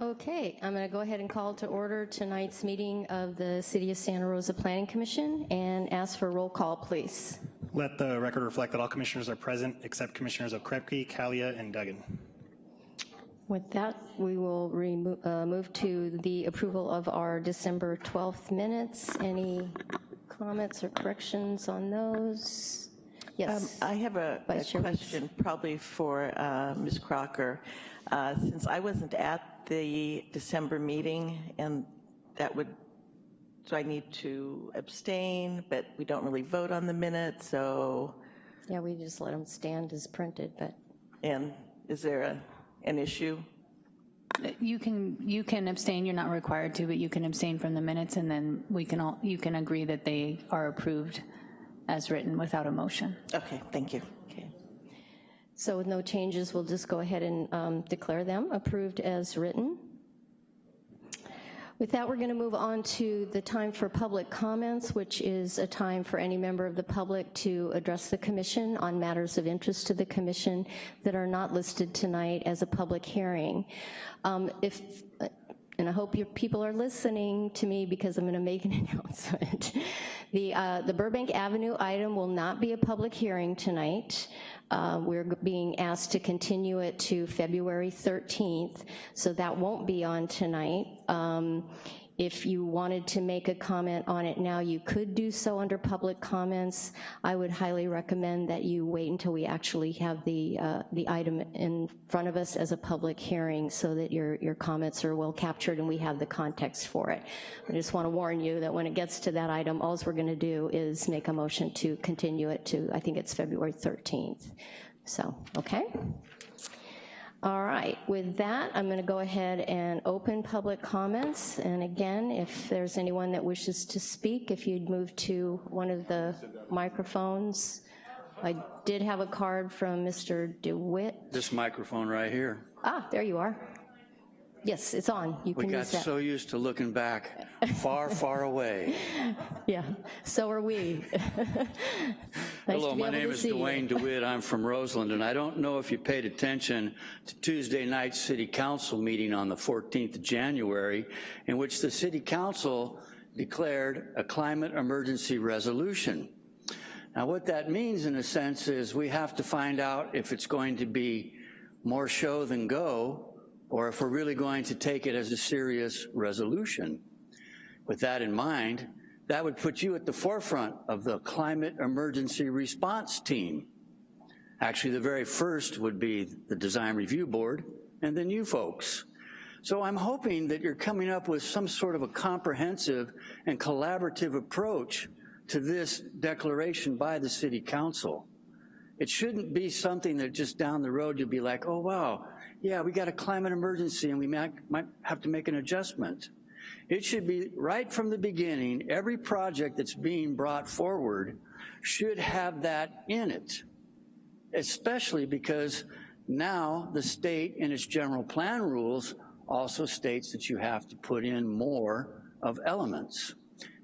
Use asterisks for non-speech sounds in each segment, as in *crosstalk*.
Okay, I'm going to go ahead and call to order tonight's meeting of the City of Santa Rosa Planning Commission and ask for a roll call, please. Let the record reflect that all commissioners are present except Commissioners Okrepkie, Kalia, and Duggan. With that, we will remo- uh, move to the approval of our December 12th minutes. Any comments or corrections on those? Um, Yes, I have a a Vice Chair Weiss. question probably for uh, Ms. Crocker. Uh, Since I wasn't at the December meeting, and that would, so I need to abstain, but we don't really vote on the minutes, so, yeah, we just let them stand as printed, but and is there a- an issue? Uh, you can, you can abstain, you're not required to, but you can abstain from the minutes, and then we can all, you can agree that they are approved as written without a motion. Okay, thank you. So with no changes, we'll just go ahead and um, declare them approved as written. With that, we're going to move on to the time for public comments, which is a time for any member of the public to address the commission on matters of interest to the commission that are not listed tonight as a public hearing. Um, If, and I hope your people are listening to me because I'm going to make an *laughs* announcement. The, uh, the Burbank Avenue item will not be a public hearing tonight. Uh, We're being asked to continue it to February 13th, so that won't be on tonight. Um, If you wanted to make a comment on it now, you could do so under public comments. I would highly recommend that you wait until we actually have the, uh, the item in front of us as a public hearing so that your, your comments are well captured and we have the context for it. I just want to warn you that when it gets to that item, all we're going to do is make a motion to continue it to, I think it's February 13th. So, okay? All right, with that, I'm going to go ahead and open public comments. And again, if there's anyone that wishes to speak, if you'd move to one of the microphones. I did have a card from Mr. DeWitt. This microphone right here. Ah, there you are. Yes, it's on. You We can got use that. so used to looking back *laughs* far, far away. Yeah, so are we. *laughs* Nice Hello, my name is. Dwayne *laughs* DeWitt. I'm from Roseland, and I don't know if you paid attention to Tuesday night's city council meeting on the 14th of January, in which the city council declared a climate emergency resolution. Now, what that means, in a sense, is we have to find out if it's going to be more show than go, or if we're really going to take it as a serious resolution. With that in mind, that would put you at the forefront of the climate emergency response team. Actually, the very first would be the design review board, and then you folks. So I'm hoping that you're coming up with some sort of a comprehensive and collaborative approach to this declaration by the city council. It shouldn't be something that just down the road you'll be like, oh wow, yeah, we got a climate emergency and we might, might have to make an adjustment. It should be right from the beginning, every project that's being brought forward should have that in it, especially because now the state in its general plan rules also states that you have to put in more of elements.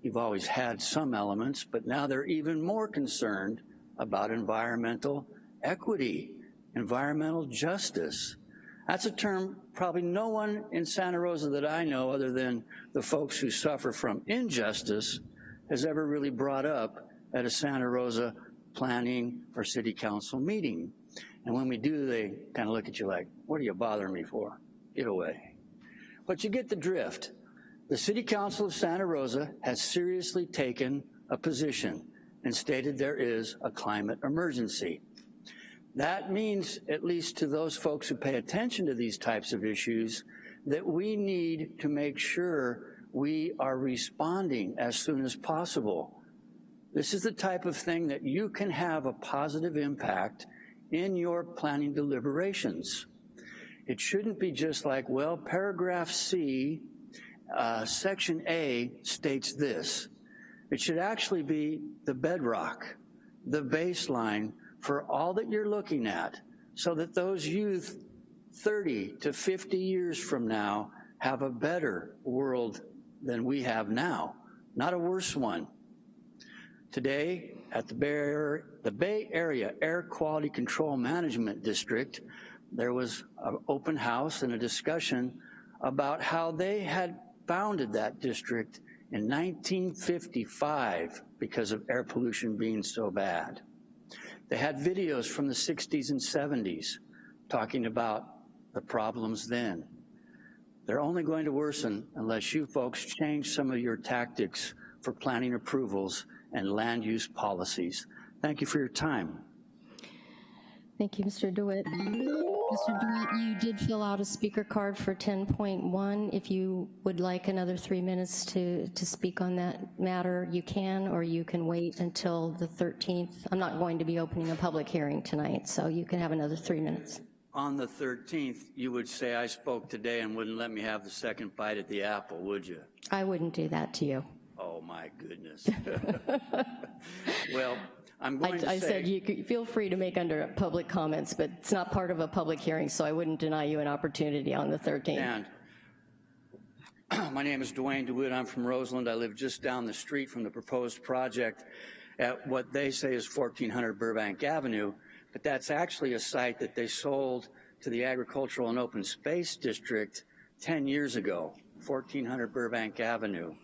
You've always had some elements, but now they're even more concerned about environmental equity, environmental justice. That's a term probably no one in Santa Rosa that I know, other than the folks who suffer from injustice, has ever really brought up at a Santa Rosa planning or city council meeting. And when we do, they kind of look at you like, what are you bothering me for? Get away. But you get the drift. The City Council of Santa Rosa has seriously taken a position and stated there is a climate emergency. That means, at least to those folks who pay attention to these types of issues, that we need to make sure we are responding as soon as possible. This is the type of thing that you can have a positive impact in your planning deliberations. It shouldn't be just like, well, paragraph C, uh, section A states this. It should actually be the bedrock, the baseline for all that you're looking at so that those youth 30 to 50 years from now have a better world than we have now, not a worse one. Today, at the Bay, Area, Air Quality Control Management District, there was an open house and a discussion about how they had founded that district in 1955 because of air pollution being so bad. They had videos from the 60s and 70s talking about the problems then. They're only going to worsen unless you folks change some of your tactics for planning approvals and land use policies. Thank you for your time. Thank you, Mr. DeWitt. Mr. DeWitt, you did fill out a speaker card for 10.1. If you would like another three minutes to, to speak on that matter, you can, or you can wait until the 13th. I'm not going to be opening a public hearing tonight, so you can have another three minutes. On the 13th, you would say I spoke today and wouldn't let me have the second bite at the apple, would you? I wouldn't do that to you. Oh, my goodness. *laughs* *laughs* Well, I'm I, to I said you could feel free to make under public comments, but it's not part of a public hearing, so I wouldn't deny you an opportunity on the 13th. and *clears throat* my name is Dwayne DeWitt. I'm from Roseland. I live just down the street from the proposed project at what they say is 1400 Burbank Avenue, but that's actually a site that they sold to the Agricultural and Open Space District 10 years ago, 1400 Burbank Avenue.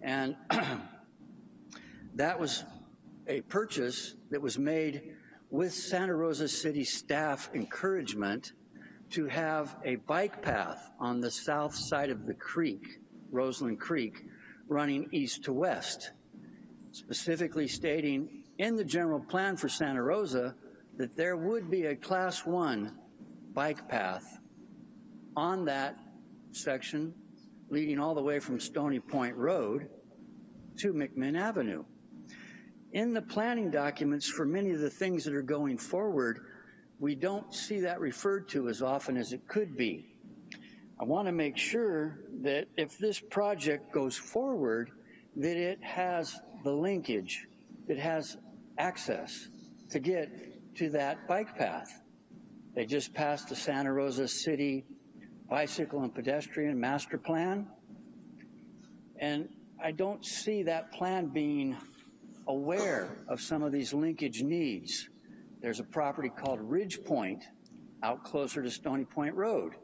And *clears throat* that was a purchase that was made with Santa Rosa City staff encouragement to have a bike path on the south side of the creek, Roseland Creek, running east to west, specifically stating in the general plan for Santa Rosa that there would be a class one bike path on that section leading all the way from Stony Point Road to McMinn Avenue. In the planning documents for many of the things that are going forward, we don't see that referred to as often as it could be. I want to make sure that if this project goes forward, that it has the linkage, it has access to get to that bike path. They just passed the Santa Rosa City Bicycle and Pedestrian Master Plan. And I don't see that plan being aware of some of these linkage needs. There's a property called Ridge Point out closer to Stony Point Road,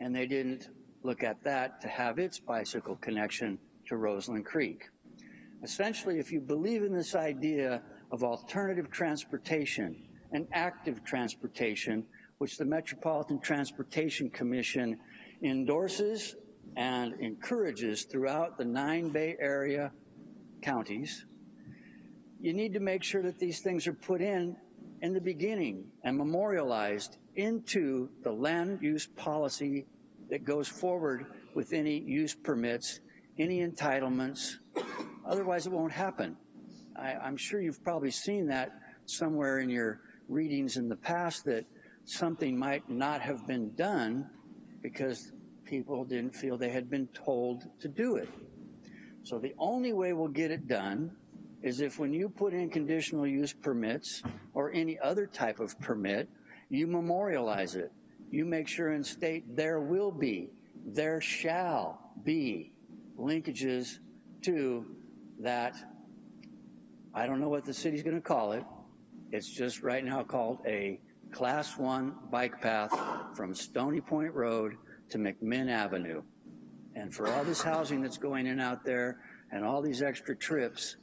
and they didn't look at that to have its bicycle connection to Roseland Creek. Essentially, if you believe in this idea of alternative transportation and active transportation, which the Metropolitan Transportation Commission endorses and encourages throughout the nine Bay Area counties, you need to make sure that these things are put in in the beginning and memorialized into the land use policy that goes forward with any use permits, any entitlements. Otherwise, it won't happen. I, I'm sure you've probably seen that somewhere in your readings in the past that something might not have been done because people didn't feel they had been told to do it. So the only way we'll get it done is if when you put in conditional use permits or any other type of permit, you memorialize it. You make sure and state there will be, there shall be linkages to that. I don't know what the city's gonna call it. It's just right now called a class one bike path from Stony Point Road to McMinn Avenue. And for all this housing that's going in out there and all these extra trips,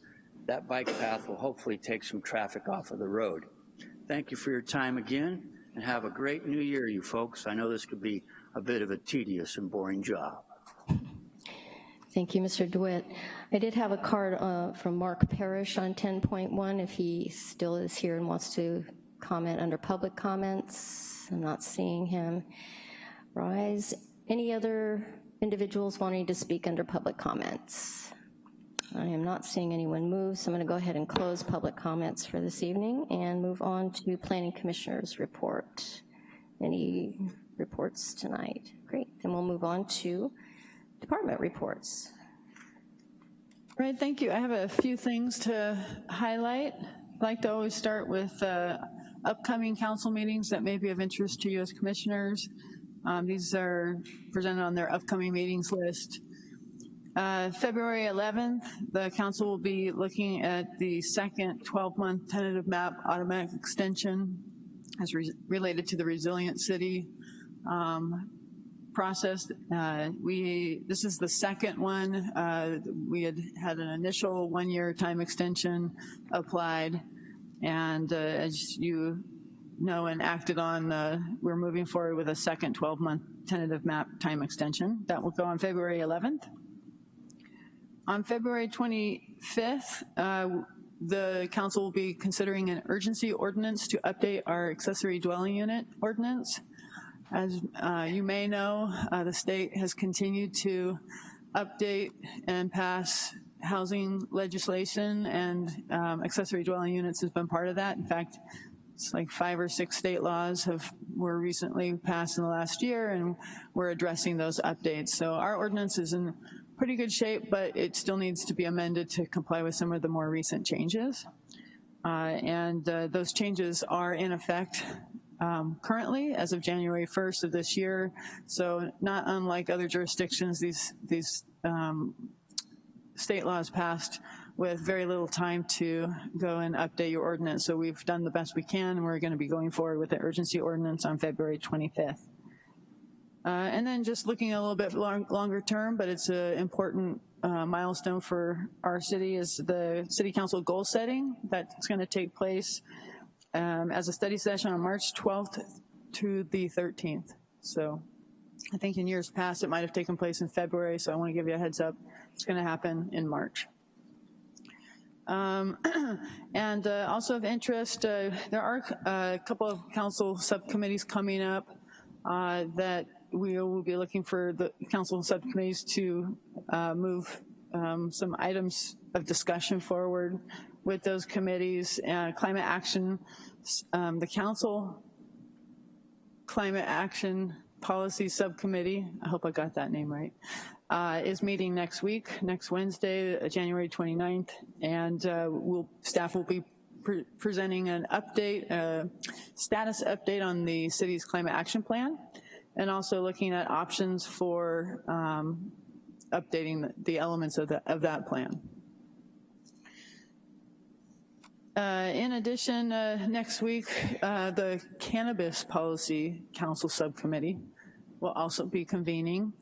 that bike path will hopefully take some traffic off of the road. Thank you for your time again, and have a great new year, you folks. I know this could be a bit of a tedious and boring job. Thank you, Mr. DeWitt. I did have a card uh, from Mark Parrish on 10.1, if he still is here and wants to comment under public comments. I'm not seeing him rise. Any other individuals wanting to speak under public comments? I am not seeing anyone move, so I'm going to go ahead and close public comments for this evening and move on to Planning Commissioner's report. Any reports tonight? Great, then we'll move on to department reports. Right, thank you. I have a few things to highlight. I'd like to always start with uh, upcoming council meetings that may be of interest to you as commissioners. Um, These are presented on their upcoming meetings list. Uh, February 11th, the council will be looking at the second 12-month tentative map automatic extension as re- related to the Resilient City um, process. Uh, We, this is the second one. Uh, We had had an initial one-year time extension applied, and uh, as you know and acted on, uh, we're moving forward with a second 12-month tentative map time extension. That will go on February 11th. On February 25th, uh, the council will be considering an urgency ordinance to update our accessory dwelling unit ordinance. As uh, you may know, uh, the state has continued to update and pass housing legislation, and um, accessory dwelling units has been part of that. In fact, it's like five or six state laws have were recently passed in the last year, and we're addressing those updates. So our ordinance is in pretty good shape, but it still needs to be amended to comply with some of the more recent changes. Uh, and uh, those changes are in effect um, currently as of January 1st of this year. So not unlike other jurisdictions, these, these um, state laws passed with very little time to go and update your ordinance. So we've done the best we can, and we're gonna be going forward with the urgency ordinance on February 25th. Uh, and then just looking a little bit long, longer term, but it's an important uh, milestone for our city is the city council goal setting that's gonna take place um, as a study session on March 12th to the 13th. So I think in years past, it might have taken place in February, so I wanna give you a heads up. It's gonna happen in March. Um, *clears throat* and uh, also of interest, uh, there are uh, a couple of council subcommittees coming up uh, that we will be looking for the council subcommittees to uh, move um, some items of discussion forward with those committees. Uh, climate action, um, the council climate action policy subcommittee, I hope I got that name right, uh, is meeting next week, next Wednesday, uh, January 29th, and uh, we'll, staff will be pre presenting an update, uh, status update on the city's climate action plan, and also looking at options for um, updating the, elements of, the, of that plan. Uh, in addition, uh, next week, uh, the Cannabis Policy Council Subcommittee will also be convening.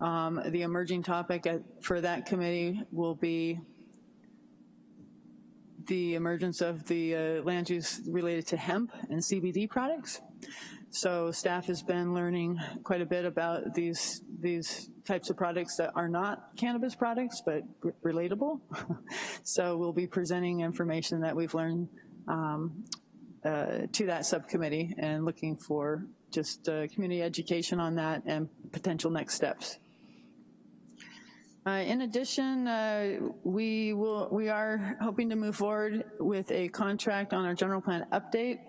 Um, the emerging topic at, for that committee will be the emergence of the uh, land use related to hemp and CBD products. So staff has been learning quite a bit about these, these types of products that are not cannabis products, but relatable. *laughs* so we'll be presenting information that we've learned um, uh, to that subcommittee and looking for just uh, community education on that and potential next steps. Uh, in addition, uh, we will we are hoping to move forward with a contract on our general plan update.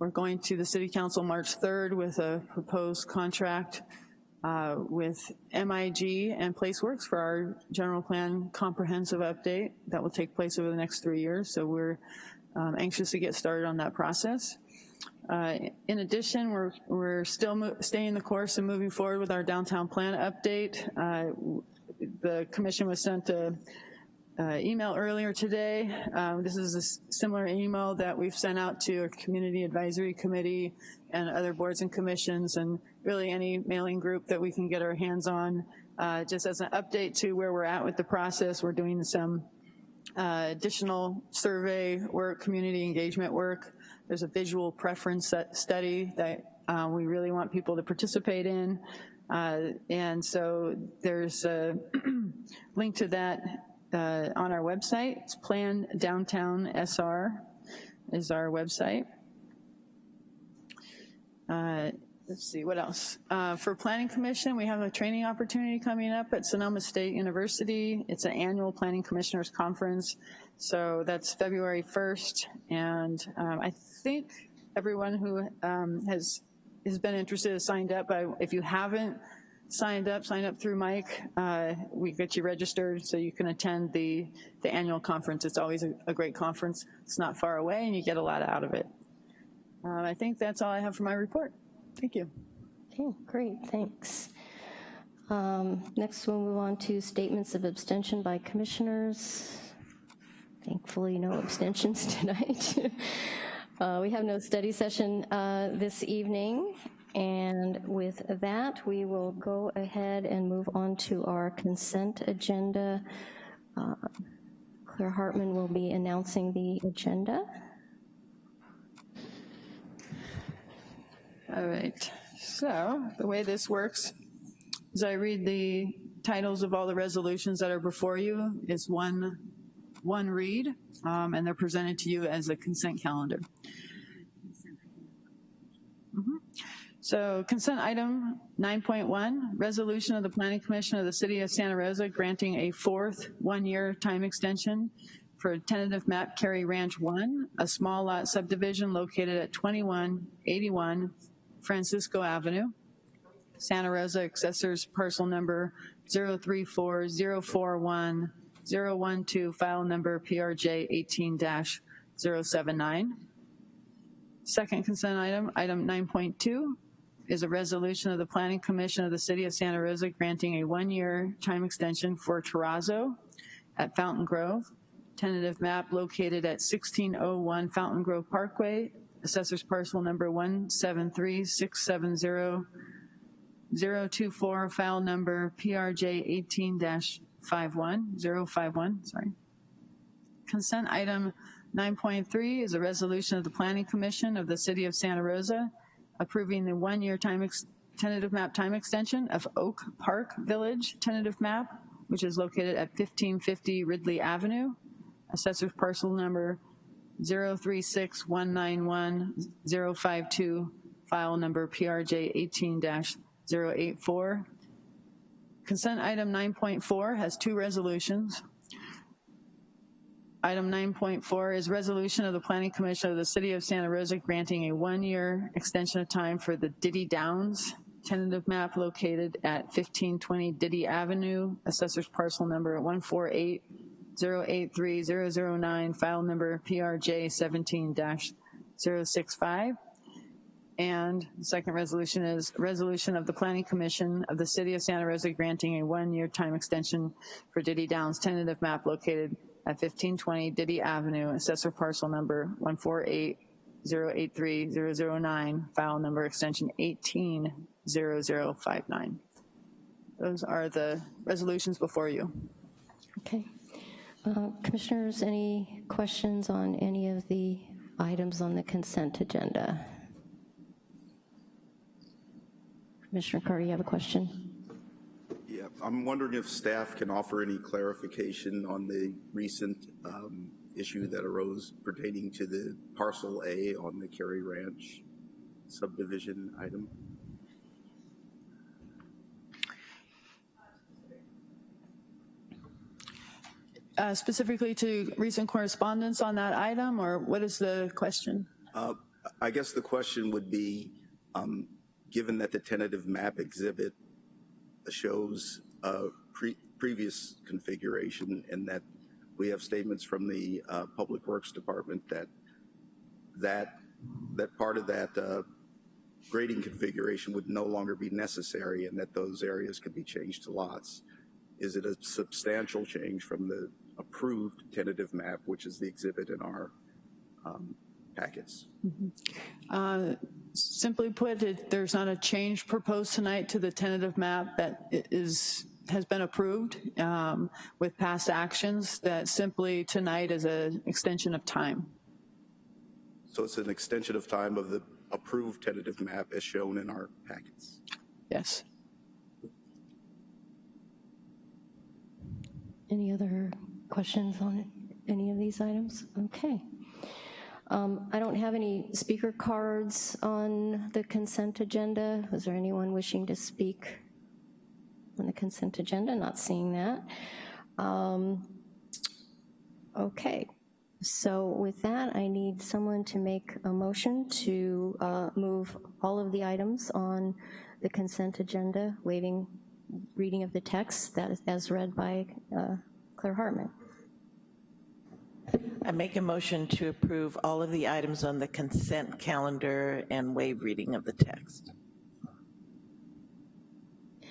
We're going to the City Council March 3rd with a proposed contract uh, with MIG and PlaceWorks for our general plan comprehensive update that will take place over the next three years. So we're um, anxious to get started on that process. Uh, in addition, we're, we're still staying the course and moving forward with our downtown plan update. Uh, the commission was sent a uh, email earlier today. Um, this is a similar email that we've sent out to a community advisory committee and other boards and commissions and really any mailing group that we can get our hands on. Uh, just as an update to where we're at with the process, we're doing some uh, additional survey work, community engagement work. There's a visual preference study that uh, we really want people to participate in. Uh, and so there's a *clears throat* link to that uh, on our website. It's Plan Downtown SR is our website. Uh, let's see, what else? Uh, for Planning Commission, we have a training opportunity coming up at Sonoma State University. It's an annual Planning Commissioners Conference. So that's February 1st. And um, I think everyone who um, has, has been interested has signed up. But if you haven't, signed up, sign up through Mike. Uh, we get you registered so you can attend the, the annual conference. It's always a, a great conference. It's not far away and you get a lot out of it. Um, I think that's all I have for my report. Thank you. Okay, great, thanks. Um, next we'll move on to statements of abstention by commissioners. Thankfully no abstentions *laughs* tonight. uh, we have no study session uh, this evening. And with that, we will go ahead and move on to our consent agenda. Uh, Claire Hartman will be announcing the agenda. All right, so the way this works is I read the titles of all the resolutions that are before you. It's one, one read, um, and they're presented to you as a consent calendar. So consent item 9.1, resolution of the Planning Commission of the City of Santa Rosa granting a fourth one-year time extension for tentative map Cary Ranch 1, a small lot subdivision located at 2181 Francisco Avenue, Santa Rosa, accessors parcel number 034041012, file number PRJ 18-079. Second consent item, item 9.2, is a resolution of the Planning Commission of the City of Santa Rosa granting a one-year time extension for Terrazzo at Fountaingrove, tentative map located at 1601 Fountaingrove Parkway, assessors parcel number 173670024, file number PRJ 18-51, 051, sorry. Consent item 9.3 is a resolution of the Planning Commission of the City of Santa Rosa approving the one-year tentative map time extension of Oak Park Village tentative map, which is located at 1550 Ridley Avenue, assessors parcel number 036191052, file number PRJ 18-084. Consent item 9.4 has two resolutions. Item 9.4 is resolution of the Planning Commission of the City of Santa Rosa granting a one-year extension of time for the Diddy Downs tentative map located at 1520 Diddy Avenue, assessors parcel number 148083009, file number PRJ 17-065. And the second resolution is resolution of the Planning Commission of the City of Santa Rosa granting a one-year time extension for Diddy Downs tentative map located at 1520 Diddy Avenue, assessor parcel number 148083009, file number extension 180059. Those are the resolutions before you. Okay. Uh, Commissioners, any questions on any of the items on the consent agenda? Commissioner Carter, you have a question? I'm wondering if staff can offer any clarification on the recent um, issue that arose pertaining to the parcel A on the Cary Ranch subdivision item. Uh, Specifically to recent correspondence on that item, or what is the question? Uh, I guess the question would be, um, given that the tentative map exhibit shows a pre- previous configuration and that we have statements from the uh, Public Works Department that that that part of that uh, grading configuration would no longer be necessary and that those areas could be changed to lots. Is it a substantial change from the approved tentative map, which is the exhibit in our um, packets? Uh, Simply put, it- there's not a change proposed tonight to the tentative map that i- is, has been approved um, with past actions, that simply tonight is an extension of time. So it's an extension of time of the approved tentative map as shown in our packets. Yes. Any other questions on any of these items? Okay. Um, I don't have any speaker cards on the consent agenda. Is there anyone wishing to speak on the consent agenda? Not seeing that. Um, Okay, so with that, I need someone to make a motion to uh, move all of the items on the consent agenda, waiving reading of the text that is as read by uh, Claire Hartman. I make a motion to approve all of the items on the consent calendar and waive reading of the text.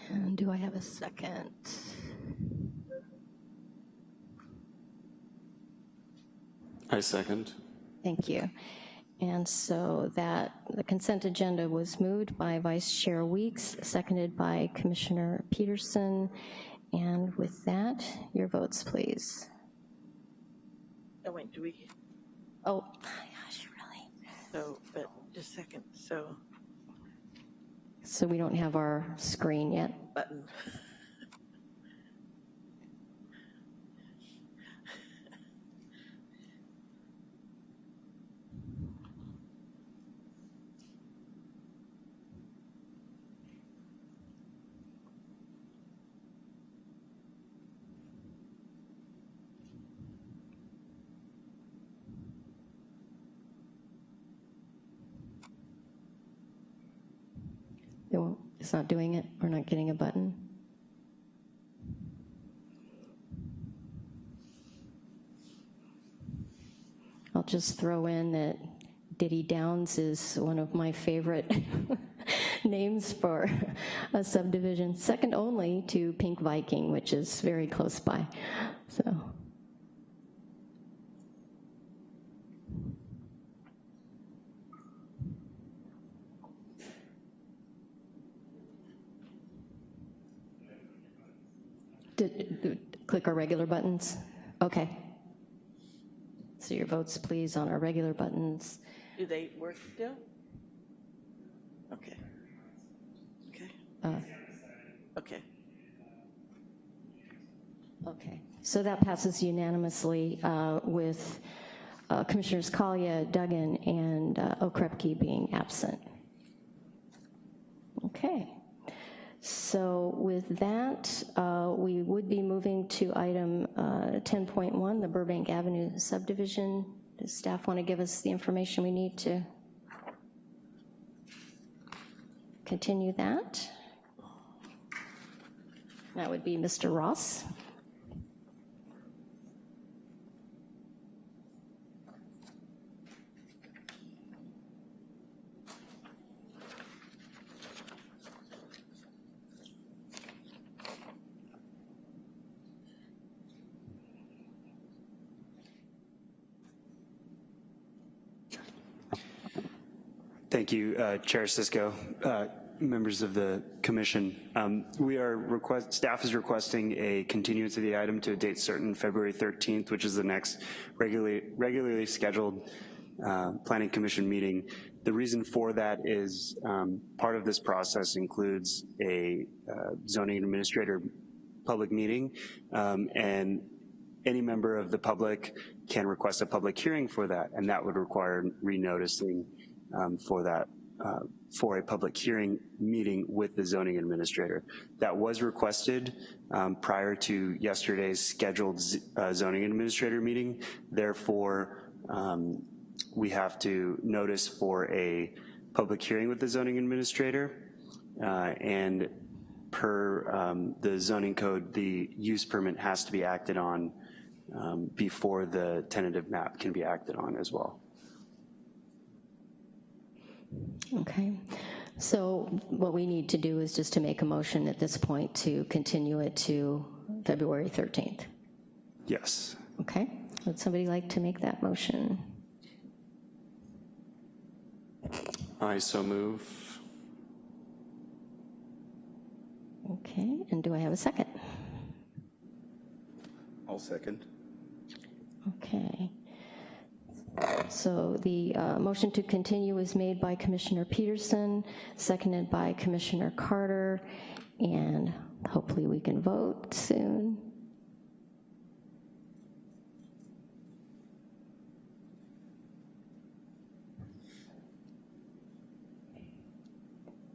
And do I have a second? I second. Thank you. And so that, the consent agenda was moved by Vice Chair Weeks, seconded by Commissioner Peterson. And with that, your votes, please. Oh, wait, do we, Oh, gosh, really? so, but, just a second, so, So we don't have our screen yet? button. *laughs* It won't, it's not doing it? We're not getting a button? I'll just throw in that Diddy Downs is one of my favorite *laughs* names for a subdivision, second only to Pink Viking, which is very close by, so. Did- did- Click our regular buttons? Okay. So your votes, please, on our regular buttons. Do they work still? Okay. Okay. Uh. Okay. Okay, so that passes unanimously uh, with uh, Commissioners Kalia, Duggan, and uh, Okrepkie being absent. Okay, so with that, uh, we would be moving to item uh, 10.1, the Burbank Avenue subdivision. Does staff want to give us the information we need to continue that? That would be Mr. Ross. Thank you, uh, Chair Cisco, uh, members of the commission. Um, We are request, staff is requesting a continuance of the item to a date certain, February 13th, which is the next regularly, regularly scheduled uh, planning commission meeting. The reason for that is um, part of this process includes a uh, zoning administrator public meeting, um, and any member of the public can request a public hearing for that, and that would require renoticing um, for that, uh, for a public hearing meeting with the zoning administrator. That was requested um, prior to yesterday's scheduled uh, zoning administrator meeting. Therefore, um, we have to notice for a public hearing with the zoning administrator. Uh, and per um, the zoning code, the use permit has to be acted on um, before the tentative map can be acted on as well. Okay, so what we need to do is just to make a motion at this point to continue it to February 13th. Yes. Okay, would somebody like to make that motion? I so move. Okay, and do I have a second? I'll second. Okay. So the uh, motion to continue was made by Commissioner Peterson, seconded by Commissioner Carter, and hopefully we can vote soon.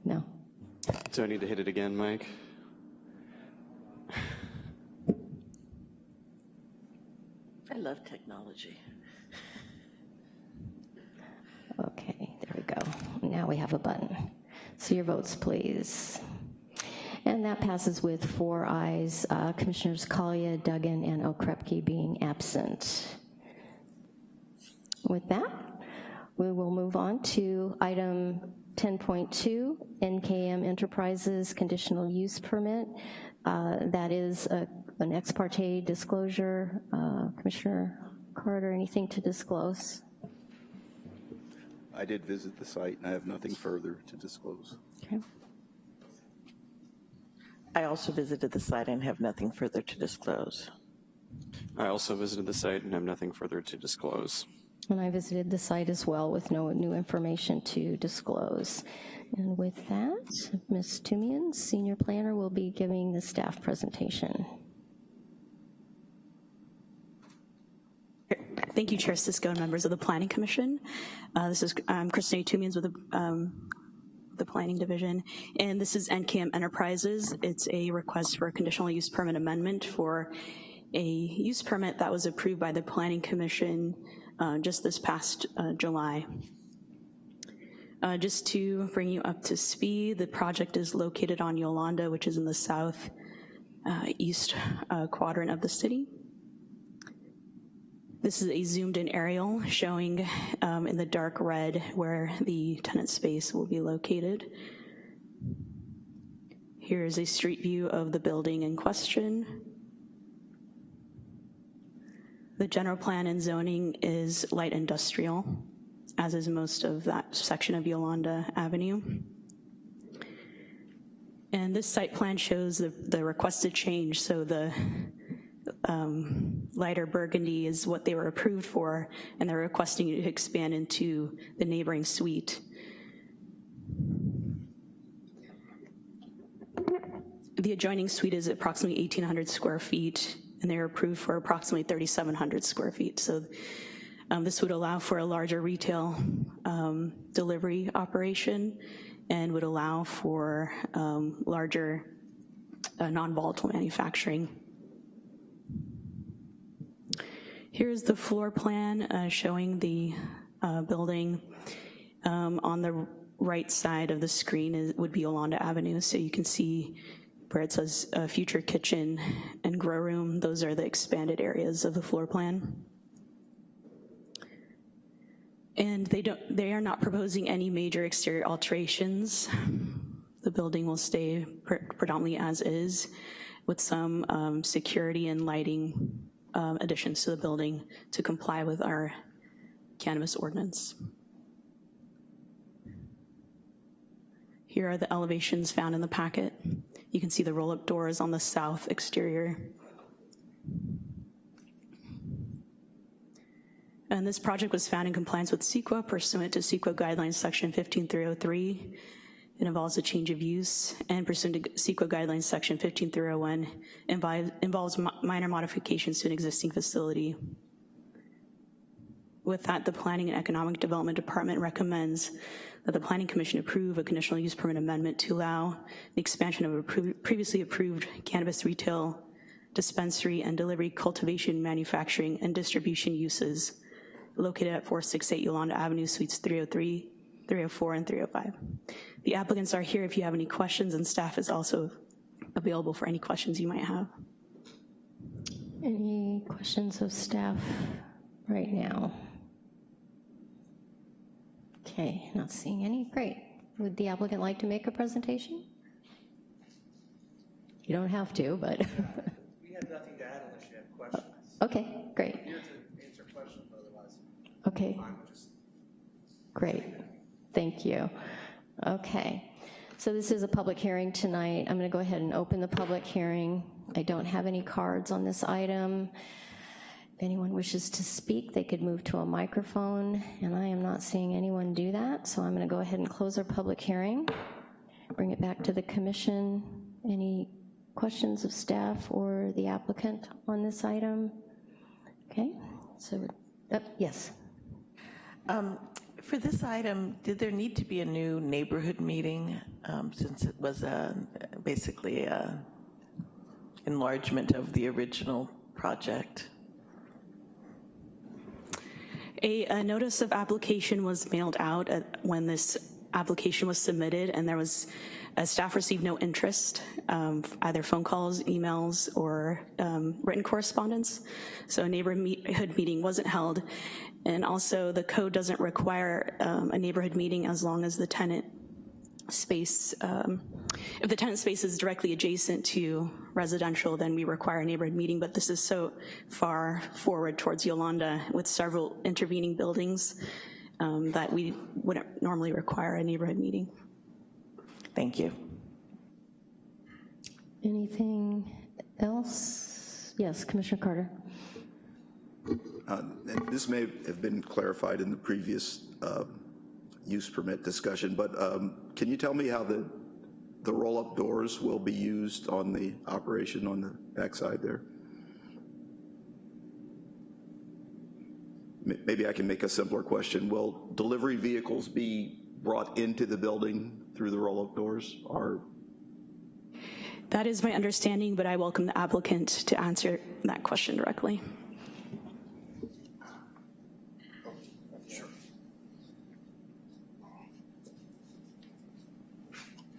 No. Do I need to hit it again, Mike? I love technology. Okay, there we go. Now we have a button. So your votes, please. And that passes with four ayes, uh, Commissioners Kalia, Duggan, and Okrepkie being absent. With that, we will move on to item 10.2, NKM Enterprises Conditional Use Permit. Uh, That is a- an ex parte disclosure. Uh, Commissioner Carter, anything to disclose? I did visit the site and I have nothing further to disclose. Okay. I also visited the site and have nothing further to disclose. I also visited the site and have nothing further to disclose. And I visited the site as well with no new information to disclose. And with that, Ms. Tumian, Senior Planner, will be giving the staff presentation. Thank you, Chair Cisco and members of the Planning Commission. Uh, this is um, Christine Toomians with the, um, the Planning Division, and this is NKM Enterprises. It's a request for a conditional use permit amendment for a use permit that was approved by the Planning Commission uh, just this past uh, July. Uh, just to bring you up to speed, the project is located on Yolanda, which is in the south uh, east uh, quadrant of the city. This is a zoomed in aerial showing um, in the dark red where the tenant space will be located. Here is a street view of the building in question. The general plan and zoning is light industrial, as is most of that section of Yolanda Avenue. And this site plan shows the, the requested change, so the um, lighter burgundy is what they were approved for, and they're requesting to expand into the neighboring suite. The adjoining suite is approximately 1,800 square feet, and they're approved for approximately 3,700 square feet. So um, this would allow for a larger retail um, delivery operation and would allow for um, larger uh, non-volatile manufacturing. Here's the floor plan uh, showing the uh, building. Um, on the right side of the screen is, would be Yolanda Avenue, so you can see where it says uh, future kitchen and grow room. Those are the expanded areas of the floor plan. And they, don't, they are not proposing any major exterior alterations. The building will stay pre predominantly as is with some um, security and lighting um, additions to the building to comply with our cannabis ordinance. Here are the elevations found in the packet. You can see the roll-up doors on the south exterior. And this project was found in compliance with CEQA pursuant to CEQA guidelines section 15303. It involves a change of use and pursuant to CEQA guidelines section 15301 involves minor modifications to an existing facility. With that, the Planning and Economic Development Department recommends that the Planning Commission approve a conditional use permit amendment to allow the expansion of a previously approved cannabis retail, dispensary, and delivery cultivation, manufacturing, and distribution uses located at 468 Yolanda Avenue, Suites 303, 304, and 305. The applicants are here if you have any questions, and staff is also available for any questions you might have. Any questions of staff right now? Okay, not seeing any, great. Would the applicant like to make a presentation? You don't have to, but. *laughs* We have nothing to add unless you have questions. Okay, great. Here to answer questions, otherwise Okay, I'm just great. Thank you. Okay, so this is a public hearing tonight. I'm gonna go ahead and open the public hearing. I don't have any cards on this item. If anyone wishes to speak, they could move to a microphone, and I am not seeing anyone do that, so I'm gonna go ahead and close our public hearing, bring it back to the commission. Any questions of staff or the applicant on this item? Okay, so, uh, yes. Um, For this item, did there need to be a new neighborhood meeting, um, since it was a, basically a enlargement of the original project? A, a notice of application was mailed out at, when this application was submitted and there was, uh, staff received no interest, um, either phone calls, emails, or um, written correspondence. So a neighborhood meeting wasn't held. And also the code doesn't require um, a neighborhood meeting as long as the tenant space, um, if the tenant space is directly adjacent to residential, then we require a neighborhood meeting, but this is so far forward towards Yolanda with several intervening buildings um, that we wouldn't normally require a neighborhood meeting. Thank you. Anything else? Yes, Commissioner Carter. Uh, This may have been clarified in the previous uh, use permit discussion, but um, can you tell me how the, the roll-up doors will be used on the operation on the backside there? Maybe I can make a simpler question. Will delivery vehicles be brought into the building through the roll-up doors, or That is my understanding, but I welcome the applicant to answer that question directly.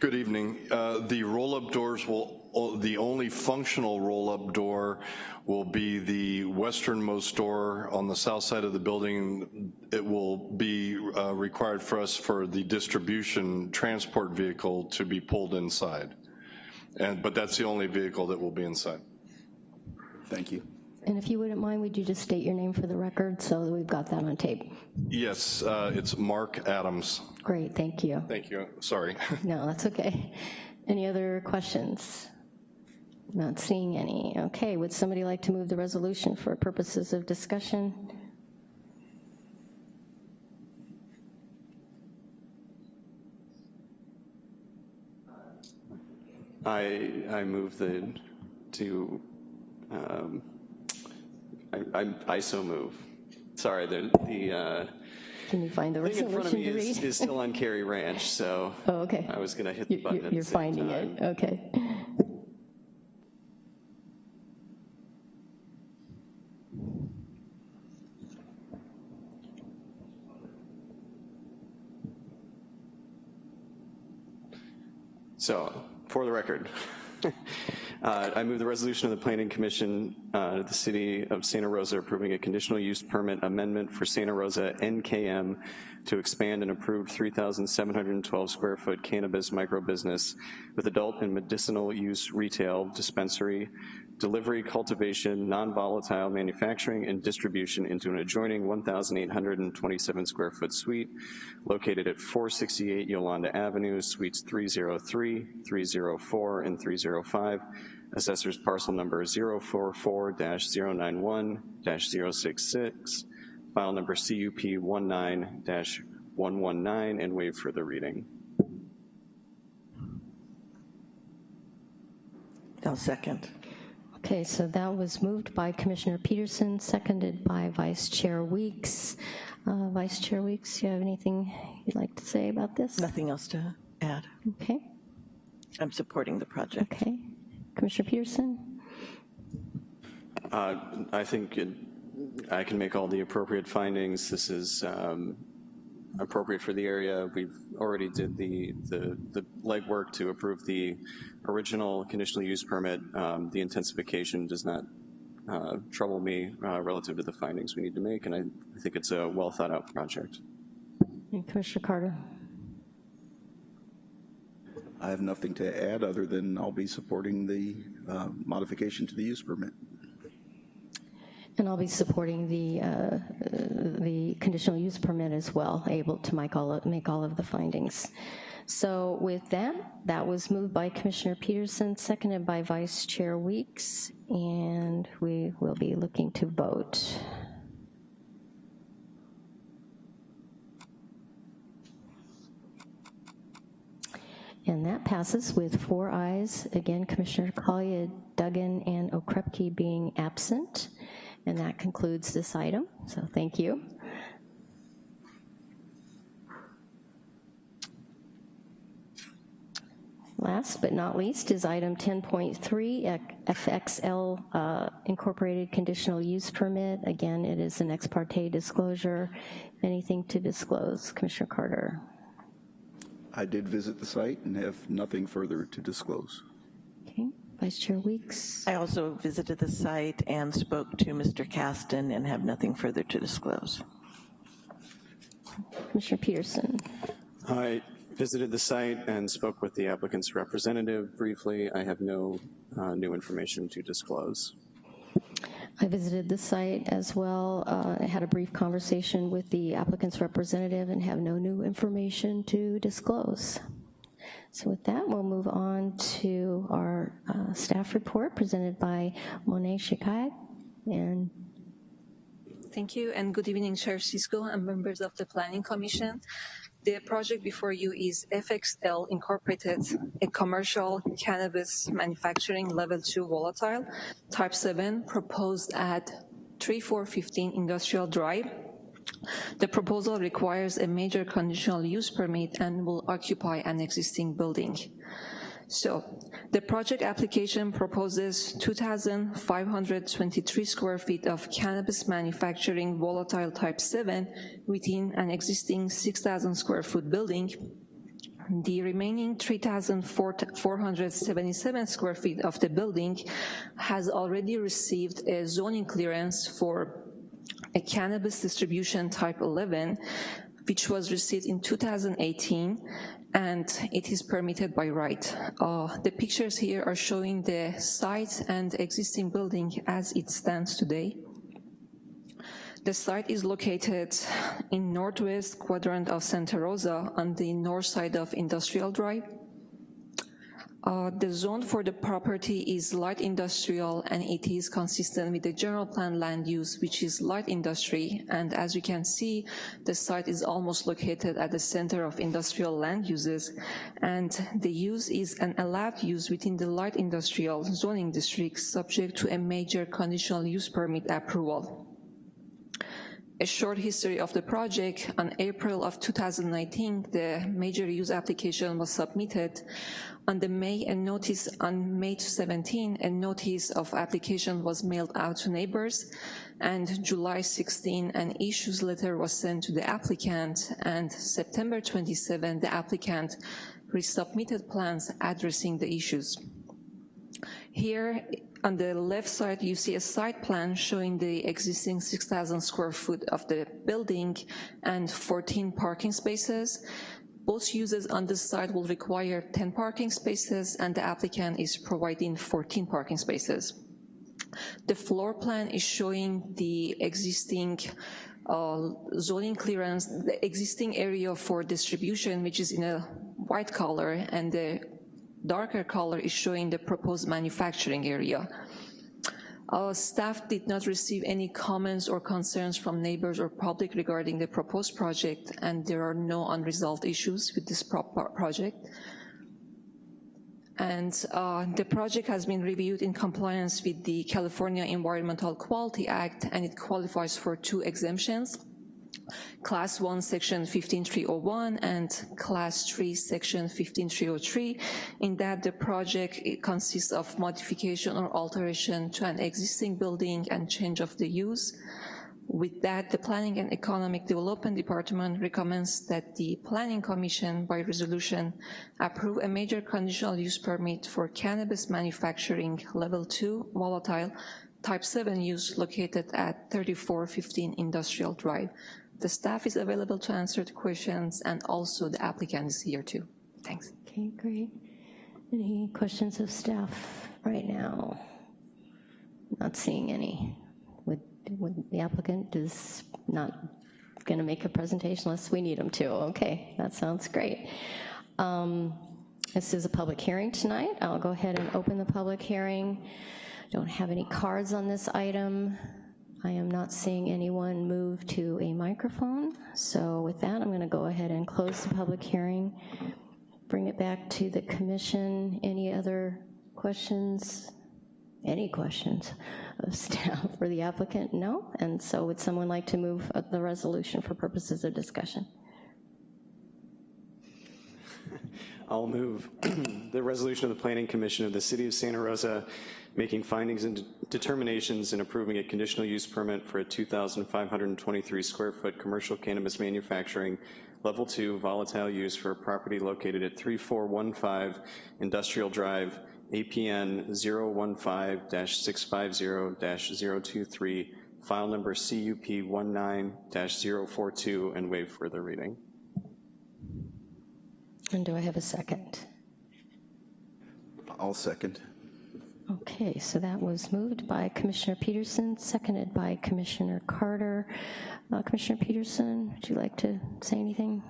Good evening. Uh, The roll-up doors will, the only functional roll-up door will be the westernmost door on the south side of the building. It will be uh, required for us for the distribution transport vehicle to be pulled inside. And, but that's the only vehicle that will be inside. thank you. And if you wouldn't mind, would you just state your name for the record so that we've got that on tape? Yes, uh, it's Mark Adams. Great, thank you. Thank you, sorry. *laughs* No, that's okay. Any other questions? Not seeing any. Okay, would somebody like to move the resolution for purposes of discussion? I, I move the, to, um, I, I, I so move. Sorry, the, the, uh, Can you find the thing in front of me is, is still on Cary Ranch, so *laughs* Oh, okay. I was gonna hit the button you- at the You're same finding time. it, okay. So, for the record, *laughs* uh, I move the resolution of the Planning Commission uh, the City of Santa Rosa approving a conditional use permit amendment for Santa Rosa NKM to expand an approved 3,712 square foot cannabis micro business with adult and medicinal use retail dispensary, delivery, cultivation, non-volatile manufacturing, and distribution into an adjoining 1,827 square foot suite located at 468 Yolanda Avenue, Suites 303, 304, and 305, Assessor's parcel number 044-091-066, file number CUP 19-119, and waive further reading. I'll second. Okay, so that was moved by Commissioner Peterson, seconded by Vice Chair Weeks. Uh, Vice Chair Weeks, you have anything you'd like to say about this? Nothing else to add. Okay, I'm supporting the project. okay. Commissioner Peterson? Uh, I think it- I can make all the appropriate findings. This is um, appropriate for the area. We've already did the, the the legwork to approve the original conditional use permit. Um, The intensification does not uh, trouble me uh, relative to the findings we need to make, and I I think it's a well-thought-out project. And Commissioner Carter? I have nothing to add other than I'll be supporting the uh, modification to the use permit. And I'll be supporting the, uh, the conditional use permit as well, able to make all, of- make all of the findings. So with that, that was moved by Commissioner Peterson, seconded by Vice Chair Weeks, and we will be looking to vote. And that passes with four ayes. Again, Commissioner Kalia, Duggan, and Okrepkie being absent. And that concludes this item, so thank you. Last but not least is item 10.3, FXL uh, Incorporated Conditional Use Permit. Again, it is an ex parte disclosure. Anything to disclose, Commissioner Carter? I did visit the site and have nothing further to disclose. Okay, Vice Chair Weeks? I also visited the site and spoke to Mr. Caston and have nothing further to disclose. Commissioner Peterson? I visited the site and spoke with the applicant's representative briefly. I have no uh, new information to disclose. I visited the site as well. Uh, I had a brief conversation with the applicant's representative and have no new information to disclose. So with that, we'll move on to our uh, staff report presented by Monet Sheikhali. And Thank you, and good evening, Chair Cisco and members of the Planning Commission. The project before you is FXL Incorporated, a commercial cannabis manufacturing level two volatile, type seven, proposed at 3415 Industrial Drive. The proposal requires a major conditional use permit and will occupy an existing building. So the project application proposes 2,523 square feet of cannabis manufacturing volatile type 7 within an existing 6,000 square foot building. The remaining 3,477 square feet of the building has already received a zoning clearance for a cannabis distribution type 11, which was received in 2018 and it is permitted by right. Uh, the pictures here are showing the site and existing building as it stands today. The site is located in northwest quadrant of Santa Rosa on the north side of Industrial Drive. Uh, the zone for the property is light industrial and it is consistent with the general plan land use, which is light industry. And as you can see, the site is almost located at the center of industrial land uses. And the use is an allowed use within the light industrial zoning district subject to a major conditional use permit approval a short history of the project, on April of 2019, the major use application was submitted. On the May a notice on May 17, a notice of application was mailed out to neighbors, and July 16, an issues letter was sent to the applicant, and September 27, the applicant resubmitted plans addressing the issues. Here on the left side, you see a site plan showing the existing 6,000 square foot of the building and 14 parking spaces. Both uses on this site will require 10 parking spaces and the applicant is providing 14 parking spaces. The floor plan is showing the existing uh, zoning clearance, the existing area for distribution, which is in a white color, and the darker color is showing the proposed manufacturing area. Our staff did not receive any comments or concerns from neighbors or public regarding the proposed project, and there are no unresolved issues with this pro project. And uh, the project has been reviewed in compliance with the California Environmental Quality Act, and it qualifies for two exemptions. Class 1 section 15301 and class 3 section 15303 in that the project consists of modification or alteration to an existing building and change of the use. With that, the Planning and Economic Development Department recommends that the Planning Commission by resolution approve a major conditional use permit for cannabis manufacturing level 2 volatile type 7 use located at 3415 Industrial Drive. The staff is available to answer the questions and also the applicant is here too. Thanks. Okay, great. Any questions of staff right now? Not seeing any. Would, would the applicant is not gonna make a presentation unless we need him to. Okay, that sounds great. Um, this is a public hearing tonight. I'll go ahead and open the public hearing. Don't have any cards on this item. I am not seeing anyone move to a microphone. So with that, I'm gonna go ahead and close the public hearing, bring it back to the commission. Any other questions? Any questions of *laughs* staff for the applicant? No? And so would someone like to move uh, the resolution for purposes of discussion? *laughs* I'll move *clears throat* the resolution of the Planning Commission of the City of Santa Rosa making findings and determinations and approving a conditional use permit for a 2,523 square foot commercial cannabis manufacturing level two volatile use for a property located at 3415 Industrial Drive, APN 015-650-023, file number CUP 19-042, and waive further reading. And do I have a second? I'll second. Okay, so that was moved by Commissioner Peterson, seconded by Commissioner Carter. Uh, Commissioner Peterson, would you like to say anything?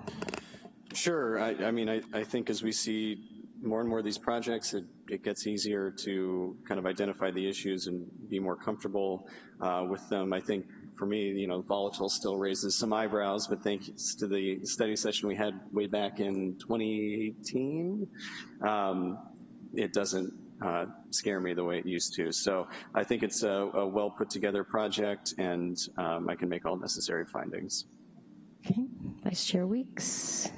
Sure, I, I mean, I, I think as we see more and more of these projects, it, it gets easier to kind of identify the issues and be more comfortable uh, with them. I think for me, you know, volatile still raises some eyebrows, but thanks to the study session we had way back in 2018, um, it doesn't uh, scare me the way it used to. So I think it's a, a well put together project and um, I can make all necessary findings. Okay, Vice Chair Weeks.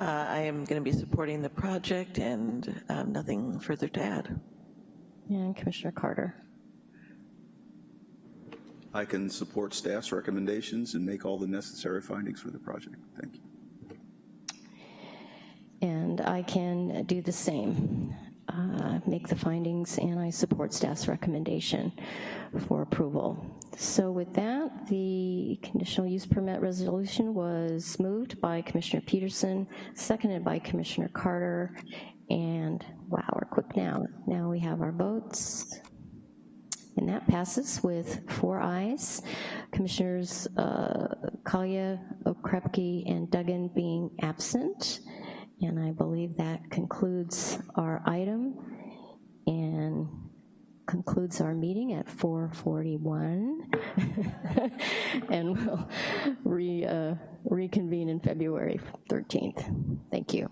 Uh, I am going to be supporting the project and um, nothing further to add. And Commissioner Carter. I can support staff's recommendations and make all the necessary findings for the project. Thank you. And I can do the same. Uh, make the findings and I support staff's recommendation for approval. So with that, the conditional use permit resolution was moved by Commissioner Peterson, seconded by Commissioner Carter, and wow, we're quick now. Now we have our votes. And that passes with four ayes. Commissioners uh, Kalia, Okrepkie, and Duggan being absent. And I believe that concludes our item and concludes our meeting at 4:41. *laughs* and we'll re, uh, reconvene in February 13th. Thank you.